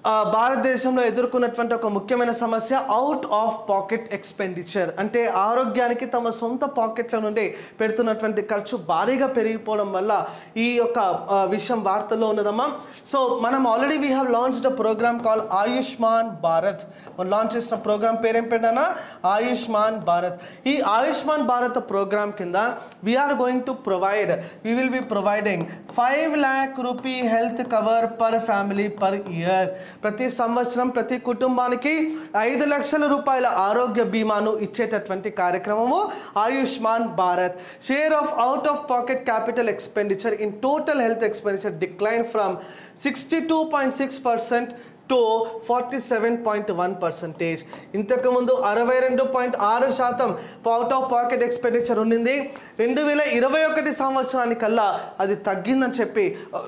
భారతదేశంలో ఎదుర్కొన్నటువంటి ఒక ముఖ్యమైన సమస్య అవుట్ ఆఫ్ పాకెట్ ఎక్స్పెండిచర్ అంటే ఆరోగ్యానికి తమ సొంత పాకెట్ల నుండి పెడుతున్నటువంటి ఖర్చు భారీగా పెరిగిపోవడం వల్ల ఈ యొక్క విషయం వార్తల్లో ఉన్నదమ్మా. సో మనం already we have launch the programme call Ayushman Bharat మనం లాంచ్ చేసిన ప్రోగ్రామ్ పేరేం పెట్టానా ఆయుష్మాన్ భారత్ ఈ ఆయుష్మాన్ భారత్ ప్రోగ్రామ్ కింద we are going to provide we will be providing five lakh rupee health cover per family per year ప్రతి సంవత్సరం ప్రతి కుటుంబానికి ఐదు లక్షల రూపాయల ఆరోగ్య బీమాను ఇచ్చేటటువంటి కార్యక్రమము Ayushman Bharat. Share of out of pocket capital expenditure in total health expenditure decline from sixty two point six percent to forty seven point one percentage ఇంతకుముందు అరవై రెండు పాయింట్ ఆరు శాతం అవుట్ ఆఫ్ పాకెట్ ఎక్స్పెండిచర్ ఉండింది రెండు వేల ఇరవై ఒకటి సంవత్సరానికల్లా అది తగ్గిందని చెప్పి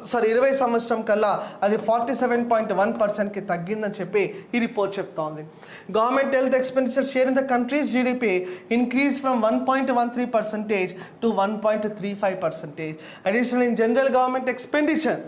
సారీ ఇరవై సంవత్సరం కల్లా అది ఫార్టీ సెవెన్ పాయింట్ వన్ పర్సెంట్కి తగ్గిందని చెప్పి ఈ రిపోర్ట్ చెప్తా ఉంది government health expenditure share in the country's GDP increase from one point one three percentage to one point three five percentage additional in general government expenditure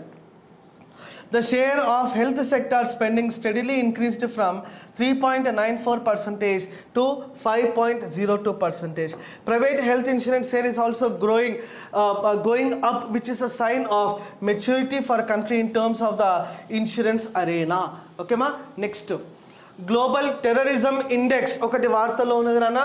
the share of health sector spending steadily increased from 3.94 percentage to 5.02 percentage. Private health insurance share is also growing, uh, uh, going up, which is a sign of maturity for a country in terms of the insurance arena. Okay, ma? Next. Global terrorism index ఒకటి వార్తలో ఉన్నది నాన్న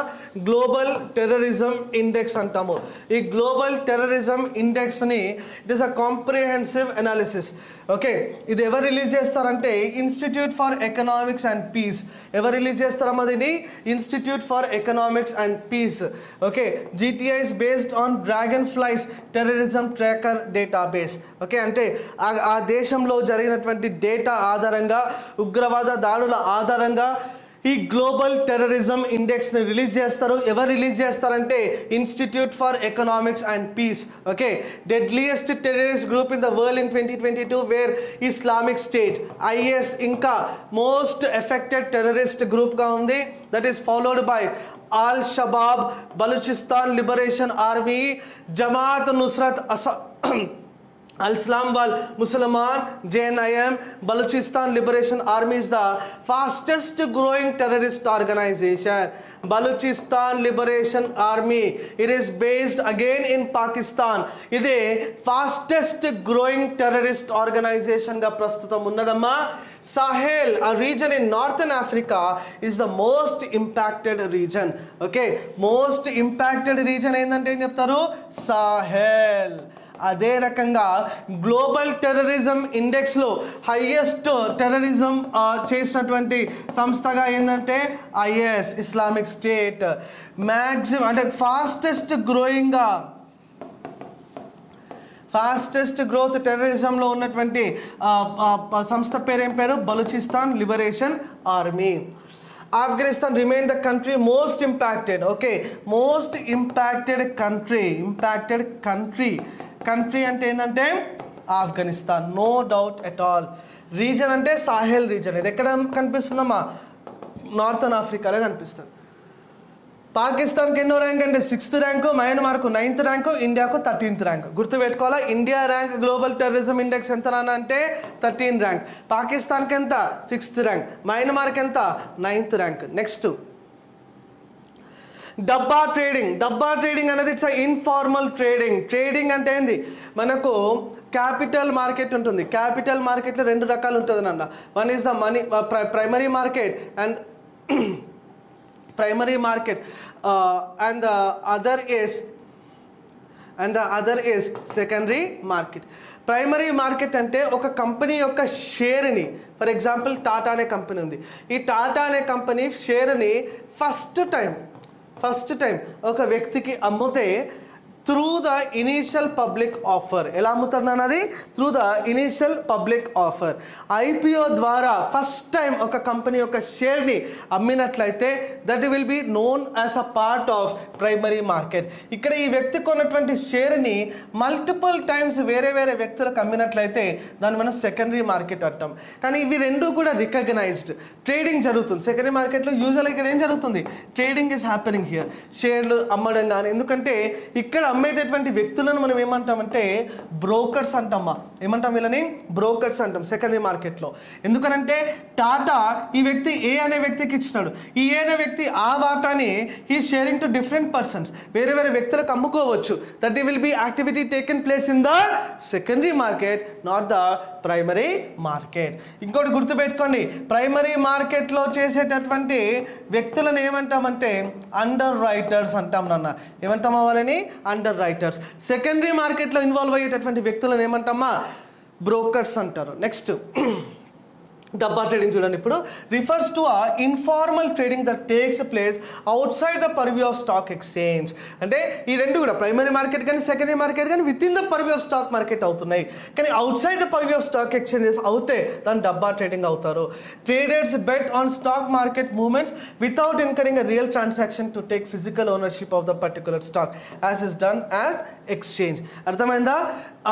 గ్లోబల్ టెర్రరిజం ఇండెక్స్ అంటాము ఈ global terrorism ఇండెక్స్ని it is a comprehensive analysis okay ఇది ఎవరు రిలీజ్ చేస్తారంటే institute for economics and peace. ఎవరు రిలీజ్ చేస్తారమ్మా దీన్ని? Institute for economics and peace. Okay GTI's based on Dragonfly's terrorism tracker database okay అంటే ఆ- ఆ దేశంలో జరిగినటువంటి డేటా ఆధారంగా ఉగ్రవాద దాడుల ఆధారంగా ఈ గ్లోబల్ టెర్రరిజం ఇండెక్స్ని రిలీజ్ చేస్తారు. ఎవరు రిలీజ్ చేస్తారంటే institute for economics and peace. Okay? Deadliest terrorist group in the world in twenty twenty two were Islamic State. IS ఇంకా మోస్ట్ ఎఫెక్టెడ్ టెర్రరిస్ట్ గ్రూప్గా ఉంది. That is followed by al Shabaab Balochistan liberation army Jamaat Nusrat అస al Islam ball ముసల్మాన్ JNIM Balochistan liberation army is the fastest growing terrorist organisation Balochistan liberation army it is based again in Pakistan ఇది ఫాస్టెస్ట్ గ్రోయింగ్ టెర్రరిస్ట్ ఆర్గనైజేషన్గా ప్రస్తుతం ఉన్నదమ్మా. సాహెల్ ఆ region in northern Africa is the most impacted region okay most impacted region ఏంటంటే ఏం చెప్తారు? సాహెల్ అదే రకంగా గ్లోబల్ టెర్రరిజం ఇండెక్స్లో హయ్యెస్ట్ టెర్రరిజం చేసినటువంటి సంస్థగా ఏంటంటే ఐఎస్ ఇస్లామిక్ స్టేట్. మ్యాక్సిమం అంటే ఫాస్టెస్ట్ గ్రోయింగ్గా ఫాస్టెస్ట్ గ్రోత్ టెర్రరిజంలో ఉన్నటువంటి సంస్థ పేరు ఏం పేరు? Balochistan liberation army. Afghanistan remain the country most impacted. Okay most impacted country impacted country. Country అంటే ఏంటంటే Afghanistan. No doubt at all region అంటే సాహెల్ రీజన్ ఇది ఎక్కడ కనిపిస్తుందమ్మా? నార్థన్ ఆఫ్రికాలో కనిపిస్తుంది. పాకిస్తాన్కి ఎన్నో ర్యాంక్ అంటే సిక్స్త్ ర్యాంకు మయన్మార్కు నైన్త్ ర్యాంకు ఇండియాకు thirteenth rank గుర్తుపెట్టుకోవాలా? India rank global terrorism index ఎంత అంటే థర్టీన్ ర్యాంక్ పాకిస్తాన్కి ఎంత? సిక్స్త్ ర్యాంక్ మయన్మార్కి ఎంత? Ninth rank next dabba trading dabba trading అనేది ఇట్స్ ఇన్ఫార్మల్ ట్రేడింగ్ ట్రేడింగ్ అంటే ఏంది? మనకు క్యాపిటల్ మార్కెట్ ఉంటుంది. క్యాపిటల్ మార్కెట్లో రెండు రకాలు ఉంటుంది అన్న one is the money primary market and primary market and the other other and the other other secondary market primary market అంటే ఒక కంపెనీ యొక్క షేర్ని ఫర్ ఎగ్జాంపుల్ టాటా అనే కంపెనీ ఉంది. ఈ టాటా అనే కంపెనీ షేర్ని ఫస్ట్ టైం ఫస్ట్ టైం ఒక వ్యక్తికి అమ్మితే through the initial public offer ఎలా అమ్ముతారు అది? Through the initial public offer IPO ద్వారా ఫస్ట్ టైం ఒక కంపెనీ యొక్క షేర్ని అమ్మినట్లయితే that will be known as a part of primary market ఇక్కడ ఈ వ్యక్తి కొన్నటువంటి షేర్ని మల్టిపుల్ టైమ్స్ వేరే వేరే వ్యక్తులకు అమ్మినట్లయితే దాన్ని మనం సెకండరీ మార్కెట్ అంటాం. కానీ ఇవి రెండు కూడా రికగ్నైజ్డ్ ట్రేడింగ్ జరుగుతుంది. సెకండరీ మార్కెట్లో యూజువల్ ఇక్కడ ఏం జరుగుతుంది? ట్రేడింగ్ ఈస్ హ్యాపెనింగ్ హియర్ షేర్లు అమ్మడం కానీ ఎందుకంటే ఇక్కడ అమ్మేటటువంటి వ్యక్తులను మనం ఏమంటామంటే బ్రోకర్స్ అంటామా ఏమంటాం వీళ్ళని? బ్రోకర్స్ అంటాం సెకండరీ మార్కెట్లో. ఎందుకనంటే టాటా ఈ వ్యక్తి ఏ అనే వ్యక్తికి ఇచ్చినాడు. ఈ ఏ అనే వ్యక్తి ఆ వాటాని ఈ షేరింగ్ టు డిఫరెంట్ పర్సన్స్ వేరే వేరే వ్యక్తులకు అమ్ముకోవచ్చు. That will be activity taken place in the secondary market not the primary market ఇంకోటి గుర్తుపెట్టుకోండి. ప్రైమరీ మార్కెట్లో చేసేటటువంటి వ్యక్తులను ఏమంటామంటే అండర్ రైటర్స్ అంటాం నాన్న. ఏమంటామా వాళ్ళని? అండర్ రైటర్స్ సెకండరీ మార్కెట్లో ఇన్వాల్వ్ అయ్యేటటువంటి వ్యక్తులను ఏమంటామా బ్రోకర్స్ అంటారు. నెక్స్ట్ డబ్బా ట్రేడింగ్ చూడండి ఇప్పుడు. Refers to a informal trading that takes place outside the purview of stock exchange అంటే ఈ రెండు కూడా ప్రైమరీ మార్కెట్ కానీ సెకండరీ మార్కెట్ కానీ within the purview of stock market అవుతున్నాయి. కానీ outside the purview of stock exchanges అవుతే దాని డబ్బా ట్రేడింగ్ అవుతారు. Traders bet on stock market movements without incurring a real transaction to take physical ownership of the particular stock as is done as exchange అర్థమైందా?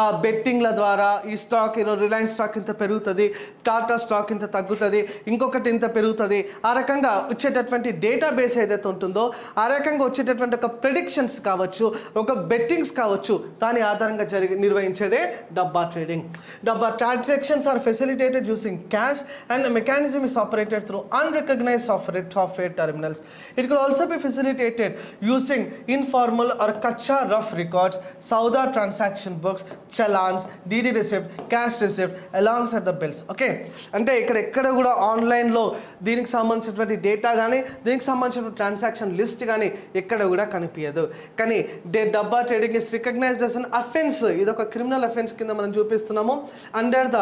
ఆ బెట్టింగ్ల ద్వారా ఈ స్టాక్ ఈరోజు రిలయన్స్ స్టాక్ ఇంత పెరుగుతుంది. టాటా స్టాక్ నాకు ఇంత తగ్గుతుంది ఇంకొకటి ఇంత పెరుగుతుంది. ఆ రకంగా వచ్చేటటువంటి డేటా బేస్ ఏదైతే ఉంటుందో ఆ రకంగా వచ్చేటటువంటి ఒక ప్రెడిక్షన్స్ కావచ్చు ఒక బెట్టింగ్స్ కావచ్చు దాని ఆధారంగా జరిగి నిర్వహించేదే dabba trading. Dabba transactions are facilitated using cash and the mechanism is operated through unrecognised software software terminals. It could also be facilitated using informal or kachcha rough records సౌదా transaction books challans DD receipt cash receipt along set the bills. Okay? అంటే ఇక్కడ ఎక్కడ కూడా ఆన్లైన్లో దీనికి సంబంధించినటువంటి డేటా కానీ దీనికి సంబంధించిన ట్రాన్సాక్షన్ లిస్ట్ కానీ ఎక్కడ కూడా కనిపించదు కానీ the dabba trading is recognised as an offence ఇది ఒక క్రిమినల్ అఫెన్స్ కింద మనం చూపిస్తున్నాము. Under the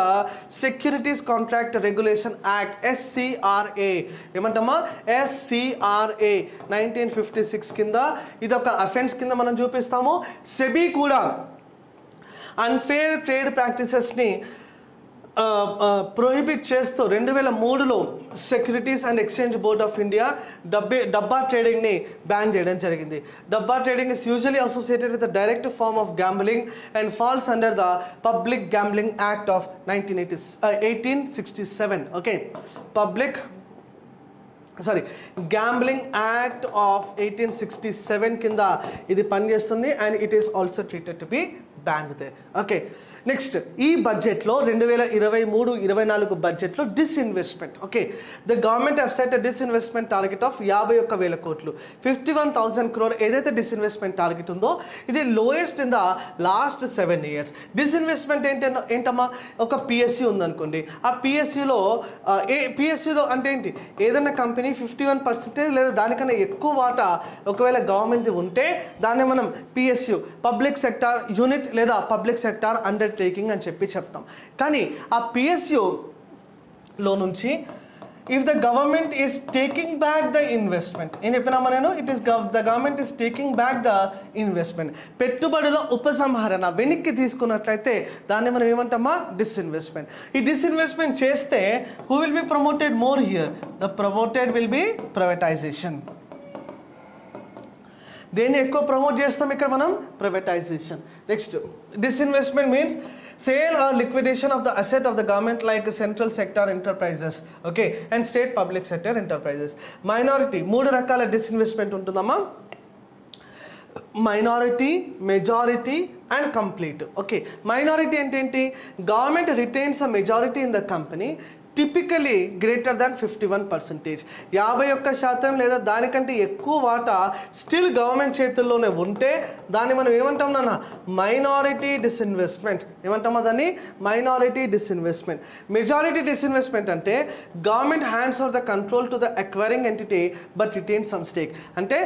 securities contract regulation act SCRA ఏమంటామా? SCRA nineteen fifty six కింద ఇది ఒక అఫెన్స్ కింద మనం చూపిస్తాము. సెబీ కూడా అన్ఫేర్ ట్రేడ్ ప్రాక్టీసెస్ని ప్రొహిబిట్ చేస్తూ రెండు వేల మూడులో securities and exchange board of India డబ్బే డబ్బా ట్రేడింగ్ని బ్యాన్ చేయడం జరిగింది. Dabba trading is usually associated with the direct form of gambling and falls under the public gambling act of nineteen eighty eighteen sixty seven okay public sorry gambling act of eighteen sixty seven కింద ఇది పనిచేస్తుంది and it is also treated to be banned they okay next ఈ బడ్జెట్లో రెండు వేల ఇరవై మూడు ఇరవై నాలుగు బడ్జెట్లో disinvestment okay the government have set disinvestment target of యాభై ఒక్క వేల కోట్లు. ఫిఫ్టీ వన్ థౌసండ్ క్రోర్ ఏదైతే డిస్ఇన్వెస్ట్మెంట్ టార్గెట్ ఉందో ఇది lowest in the last seven years disinvestment ఏంటి ఏంటమ్మా? ఒక పిఎస్సి ఉందనుకోండి. ఆ పిఎస్సిలో ఏ పిఎస్సిలో అంటే ఏంటి? ఏదైనా కంపెనీ ఫిఫ్టీ వన్ పర్సెంటేజ్ లేదా దానికన్నా ఎక్కువ వాటా ఒకవేళ గవర్నమెంట్ ఉంటే దాన్ని మనం పిఎస్యు పబ్లిక్ సెక్టార్ యూనిట్ లేదా పబ్లిక్ సెక్టార్ టేకింగ్ అని చెప్పి చెప్తాం. కానీ ఆ పిఎస్యులో నుంచి if the government is taking back the investment ఏం చెప్పినామా నేను? It is the government is taking back the investment పెట్టుబడుల ఉపసంహరణ వెనక్కి తీసుకున్నట్లయితే దాన్ని మనం ఏమంటామా? డిస్ఇన్వెస్ట్మెంట్ ఈ డిస్ఇన్వెస్ట్మెంట్ చేస్తే who will be promoted more here the promoted will be privatisation దేన్ని ఎక్కువ ప్రమోట్ చేస్తాం ఇక్కడ మనం? Privatisation next disinvestment means sale or liquidation of the asset of the government like central sector enterprises okay and state public sector enterprises minority మూడు రకాల డిస్ఇన్వెస్ట్మెంట్ ఉంటుందమ్మా. Minority majority and complete okay minority అంటే ఏంటి? Government retains a majority in the company typically greater than fifty one percentage యాభై ఒక్క శాతం లేదా దానికంటే ఎక్కువ వాటా స్టిల్ గవర్నమెంట్ చేతుల్లోనే ఉంటే దాన్ని మనం ఏమంటాం నాన్న? మైనారిటీ డిస్ఇన్వెస్ట్మెంట్ ఏమంటామా దాన్ని మైనారిటీ డిస్ఇన్వెస్ట్మెంట్ మెజారిటీ డిస్ఇన్వెస్ట్మెంట్ అంటే government hands are the control to the acquiring entity but retain some stake అంటే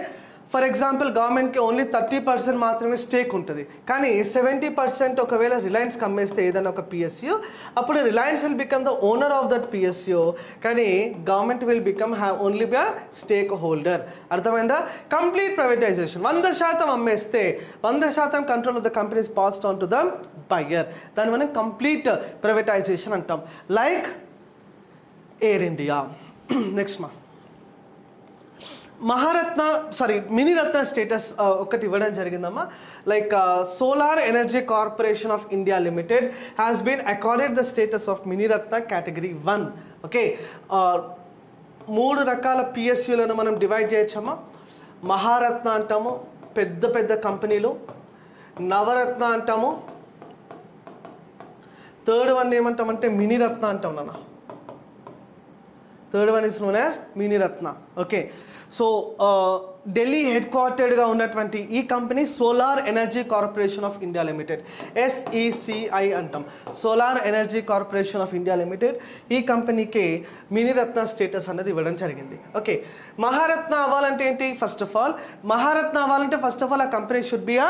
ఫర్ ఎగ్జాంపుల్ గవర్నమెంట్కి ఓన్లీ థర్టీ పర్సెంట్ మాత్రమే స్టేక్ ఉంటుంది. కానీ సెవెంటీ పర్సెంట్ ఒకవేళ రిలయన్స్ కమ్మేస్తే ఏదైనా ఒక పిఎస్యూ అప్పుడు Reliance will become the owner of that PSU కానీ government will become have only be stakeholder అర్థమైందా? కంప్లీట్ ప్రైవేటైజేషన్ వంద శాతం అమ్మేస్తే వంద శాతం control of the companies passed on to the buyer దాన్ని మనం కంప్లీట్ ప్రైవేటైజేషన్ అంటాం. లైక్ ఎయిర్ ఇండియా నెక్స్ట్ మా మహారత్న సారీ మినిరత్న స్టేటస్ ఒకటి ఇవ్వడం జరిగిందమ్మా. Like Solar Energy Corporation of India Limited has been accorded the status of Miniratna category one okay మూడు రకాల పిఎస్యులను మనం డివైడ్ చేయొచ్చమ్మా. మహారత్న అంటాము పెద్ద పెద్ద కంపెనీలు. నవరత్న అంటాము. థర్డ్ వన్ ఏమంటామంటే మినిరత్న అంటాం నాన్న. Third one is known as Miniratna. Okay so Delhi head క్వార్టర్డ్గా ఉన్నటువంటి ఈ company Solar Energy Corporation of India Limited SECI అంటాం. Solar Energy Corporation of India Limited ఈ కంపెనీకి మినిరత్న స్టేటస్ అనేది ఇవ్వడం జరిగింది. ఓకే మహారత్న అవ్వాలంటే ఏంటి? ఫస్ట్ ఆఫ్ ఆల్ మహారత్న అవ్వాలంటే ఫస్ట్ ఆఫ్ ఆల్ ఆ కంపెనీ షుడ్ బి ఆ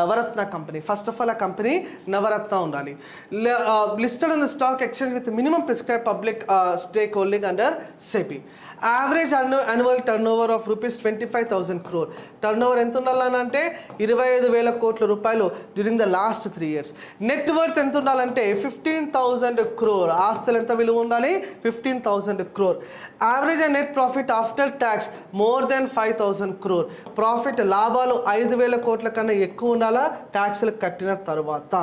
Navratna company. First of all ఆ కంపెనీ నవరత్న ఉండాలి. Listed on the stock exchange with minimum prescribe public stake holding under SEBI average an annual turnover of rupees twenty five thousand crore turnover ఎంత ఉండాలనంటే ఇరవై ఐదు వేల కోట్ల రూపాయలు during the last three years net worth ఎంత ఉండాలంటే ఫిఫ్టీన్ థౌసండ్ క్రోర్ ఆస్తులు ఎంత విలువ ఉండాలి? Fifteen thousand crore average and net profit after tax more than five thousand crore profit లాభాలు ఐదు వేల కోట్ల కన్నా ఎక్కువ ఉండాలా? ట్యాక్స్లు కట్టిన తర్వాత.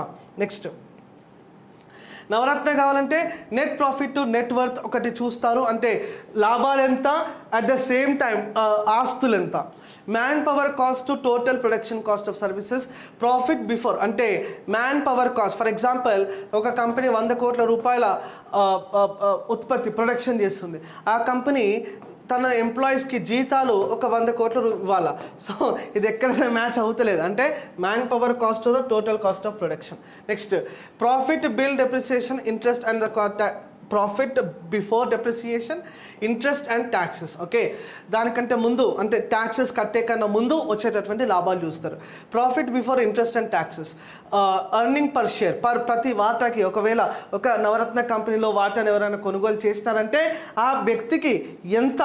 నెక్స్ట్ నవరత్న కావాలంటే net profit to net worth ఒకటి చూస్తారు. అంటే లాభాలు ఎంత? అట్ ద సేమ్ టైం ఆస్తులు ఎంత? Manpower cost to total production cost of services profit before అంటే manpower cost for example ఒక కంపెనీ వంద కోట్ల రూపాయల ఉత్పత్తి ప్రొడక్షన్ చేస్తుంది. ఆ కంపెనీ తన ఎంప్లాయీస్కి జీతాలు ఒక వంద కోట్లు ఇవ్వాలా? సో ఇది ఎక్కడైనా మ్యాచ్ అవుతలేదు. అంటే manpower cost total cost of production next profit bill depreciation interest and the profit before depreciation interest and taxes okay దానికంటే ముందు అంటే ట్యాక్సెస్ కట్టే కన్నా ముందు వచ్చేటటువంటి లాభాలు చూస్తారు. Profit before interest and taxes earning per share per ప్రతి వాటాకి ఒకవేళ ఒక నవరత్న కంపెనీలో వాటాను ఎవరైనా కొనుగోలు చేసినారంటే ఆ వ్యక్తికి ఎంత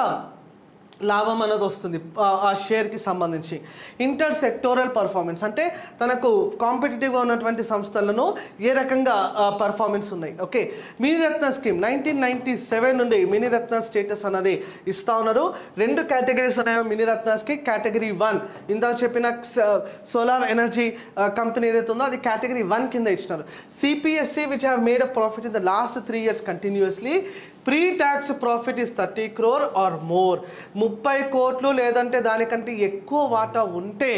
లాభం అనేది వస్తుంది ఆ- షేర్కి సంబంధించి. ఇంటర్ సెక్టోరల్ పర్ఫార్మెన్స్ అంటే తనకు కాంపిటేటివ్గా ఉన్నటువంటి సంస్థలను ఏ రకంగా పర్ఫార్మెన్స్ ఉన్నాయి. Okay Miniratna scheme nineteen ninety seven నుండి మినిరత్న స్టేటస్ అనేది ఇస్తా ఉన్నారు. రెండు కేటగిరీస్ ఉన్నాయి మినిరత్నాస్కి? కేటగిరీ వన్ ఇందాక చెప్పిన సోలార్ ఎనర్జీ కంపెనీ ఏదైతే ఉందో అది కేటగిరీ వన్ కింద ఇచ్చినారు. CPSE which have made a profit in the last three years continuously pre tax profit is thirty crore or more ముప్పై కోట్లు లేదంటే దానికంటే ఎక్కువ వాటా ఉంటే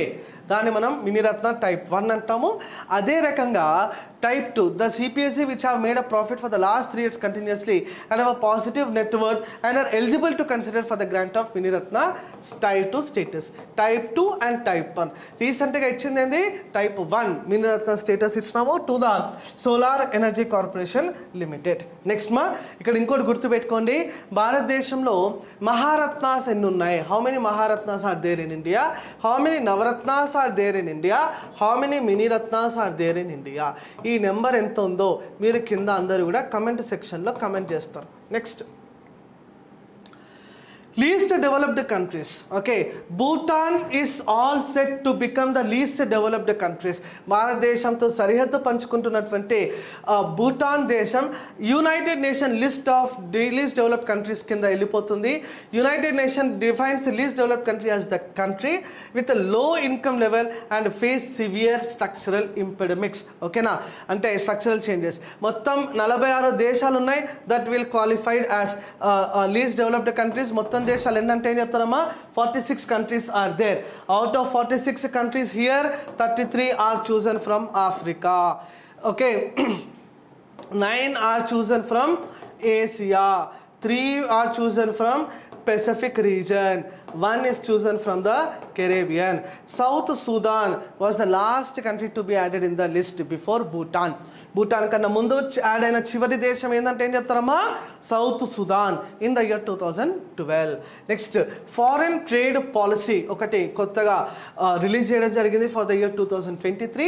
దాన్ని మనం మినిరత్న టైప్ వన్ అంటాము. అదే రకంగా type two the CPSE which have made a profit for the last three years continuously and have positive network and are eligible to consider for the grant of Miniratna type two status type two and type one రీసెంట్గా ఇచ్చింది ఏంది? టైప్ వన్ మినిరత్న స్టేటస్ ఇచ్చినాము to the Solar Energy Corporation Limited next మా ఇక్కడ ఇంకోటి గుర్తుపెట్టుకోండి. భారతదేశంలో మహారత్నాస్ ఎన్ని ఉన్నాయి how many Maharatnas are there in India how many Navratnas are there in India how many Miniratnas are there in India ఈ ఈ నెంబర్ ఎంత ఉందో మీరు కింద అందరూ కూడా కమెంట్ సెక్షన్లో కమెంట్ చేస్తారు. Next. Least developed countries okay Bhutan is all set to become the least developed countries భారతదేశంతో సరిహద్దు పంచుకుంటున్నటువంటి భూటాన్ దేశం United Nation list of the least developed countries కింద వెళ్ళిపోతుంది. United Nation defines least developed country as the country with low income level and face severe structural impediments ఓకేనా అంటే స్ట్రక్చరల్ చేంజెస్ మొత్తం నలభై ఆరు దేశాలు ఉన్నాయి that will qualified as least developed countries మొత్తం shall end 46 countries are there. Out of 46 countries here 33 are chosen from Africa. Okay. 9 are chosen from Asia. 3 are chosen from Pacific region. One is chosen from the Caribbean. South Sudan was the last country to be added in the list before Bhutan. Bhutan కన్నా ముందు యాడ్ అయిన చివరి దేశం ఏంటంటే ఏం చెప్తారమ్మా South Sudan in the year two thousand twelve next foreign trade policy ఒకటి కొత్తగా రిలీజ్ చేయడం జరిగింది for the year two thousand twenty three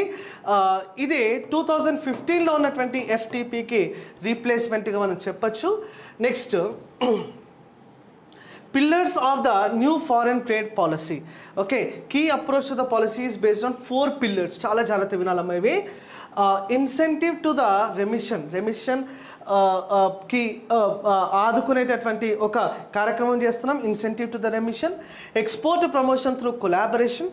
ఇది టూ థౌజండ్ ఫిఫ్టీన్లో ఉన్నటువంటి ఎఫ్టీపీకి రీప్లేస్మెంట్గా మనం చెప్పచ్చు next pillars of the new foreign trade policy okay key approach to the policy is based on four pillars చాలా జాగ్రత్త వినాలమ్మా ఇవి ఇన్సెంటివ్ టు ద రెమిషన్ రెమిషన్కి uh, uh, ఆదుకునేటటువంటి ఒక కార్యక్రమం చేస్తున్నాం incentive to the remission export promotion through collaboration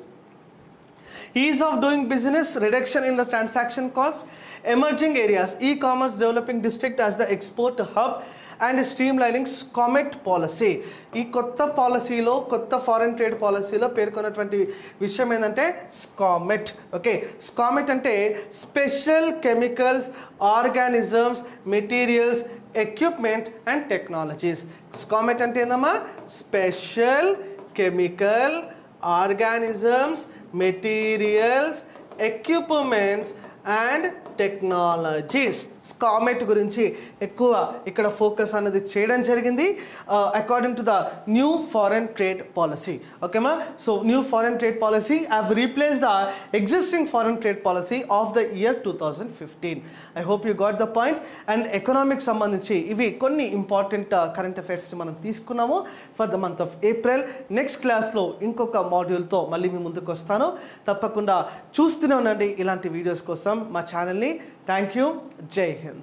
ease of doing business reduction in the transaction cost emerging areas e commerce developing district as the export hub and streamlining SCOMET policy ఈ కొత్త పాలసీలో కొత్త ఫారెన్ ట్రేడ్ పాలసీలో పేర్కొన్నటువంటి విషయం ఏంటంటే స్కామెట్ ఓకే స్కామెట్ అంటే special chemicals organisms materials equipment and technologies SCOMET అంటే ఏందమ్మా? Special chemical organisms materials equipments and technologies SCOMET గురించి ఎక్కువ ఇక్కడ ఫోకస్ అనేది చేయడం జరిగింది. According to the new foreign trade policy ఓకేమా so new foreign trade policy have replace the existing foreign trade policy of the year two thousand fifteen I hope you got the point and economic సంబంధించి ఇవి కొన్ని ఇంపార్టెంట్ కరెంట్ అఫైర్స్ మనం తీసుకున్నాము for the month of April next క్లాస్లో ఇంకొక మాడ్యూల్తో మళ్ళీ మీ ముందుకు వస్తాను. తప్పకుండా చూస్తూనే ఉండండి ఇలాంటి వీడియోస్ కోసం మా ఛానల్ని Thank you. Jay Hind.